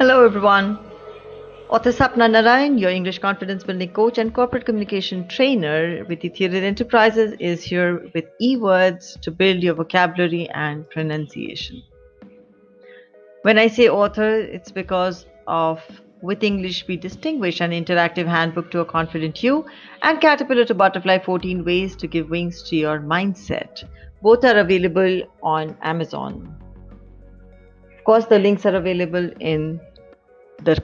Hello, everyone. Author Sapna Narayan, your English confidence building coach and corporate communication trainer with Ethereal Enterprises, is here with e words to build your vocabulary and pronunciation. When I say author, it's because of With English We Distinguish, an interactive handbook to a confident you, and Caterpillar to Butterfly 14 Ways to Give Wings to Your Mindset. Both are available on Amazon. Of course, the links are available in the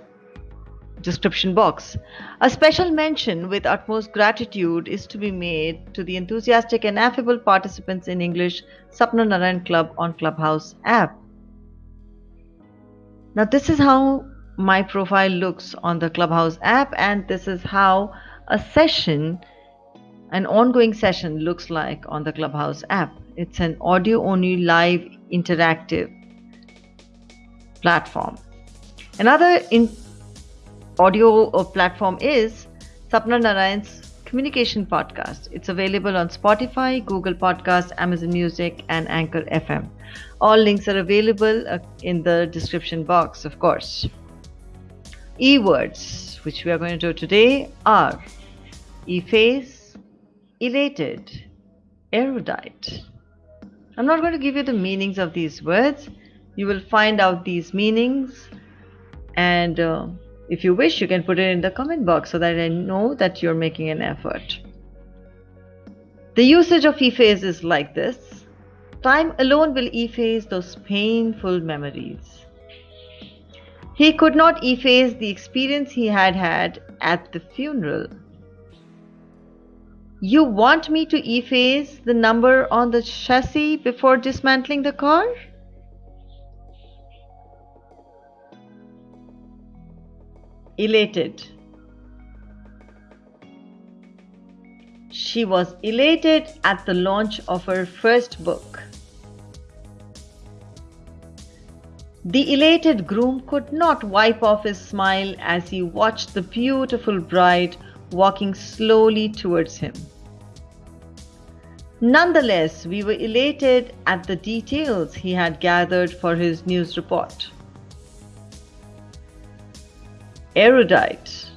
description box. A special mention with utmost gratitude is to be made to the enthusiastic and affable participants in English Sapna Narayan Club on Clubhouse app. Now, this is how my profile looks on the Clubhouse app, and this is how a session, an ongoing session, looks like on the Clubhouse app. It's an audio only live interactive platform. Another audio platform is Sapna Narayan's communication podcast. It's available on Spotify, Google Podcast, Amazon Music, and Anchor FM. All links are available uh, in the description box, of course. E words, which we are going to do today, are efface, elated, erudite. I'm not going to give you the meanings of these words. You will find out these meanings and uh, if you wish, you can put it in the comment box so that I know that you're making an effort. The usage of efface is like this Time alone will efface those painful memories. He could not efface the experience he had had at the funeral. You want me to efface the number on the chassis before dismantling the car? Elated. She was elated at the launch of her first book. The elated groom could not wipe off his smile as he watched the beautiful bride walking slowly towards him. Nonetheless, we were elated at the details he had gathered for his news report erudite.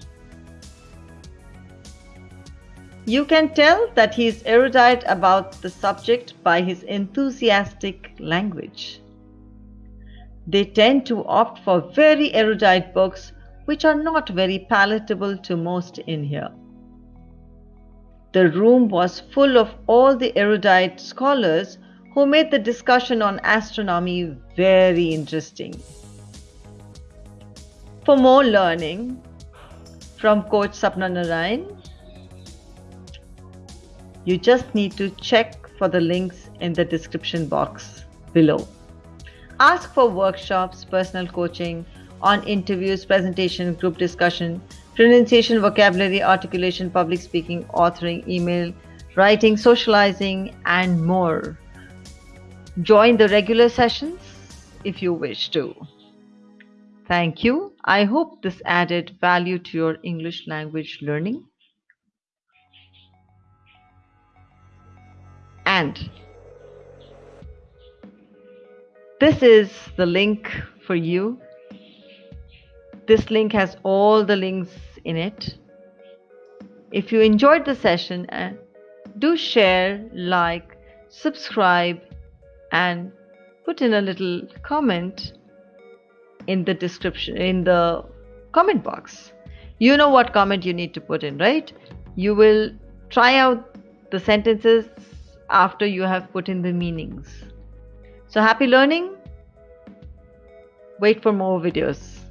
You can tell that he is erudite about the subject by his enthusiastic language. They tend to opt for very erudite books which are not very palatable to most in here. The room was full of all the erudite scholars who made the discussion on astronomy very interesting. For more learning from Coach Sapna Narayan, you just need to check for the links in the description box below. Ask for workshops, personal coaching, on interviews, presentation, group discussion, pronunciation, vocabulary, articulation, public speaking, authoring, email, writing, socializing, and more. Join the regular sessions if you wish to. Thank you. I hope this added value to your English language learning. And this is the link for you. This link has all the links in it. If you enjoyed the session, uh, do share, like, subscribe, and put in a little comment in the description in the comment box. You know what comment you need to put in right? You will try out the sentences after you have put in the meanings. So happy learning. Wait for more videos